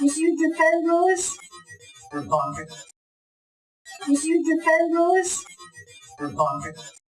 Monsieur Japan you Rebucket. Monsieur We're Rebucket.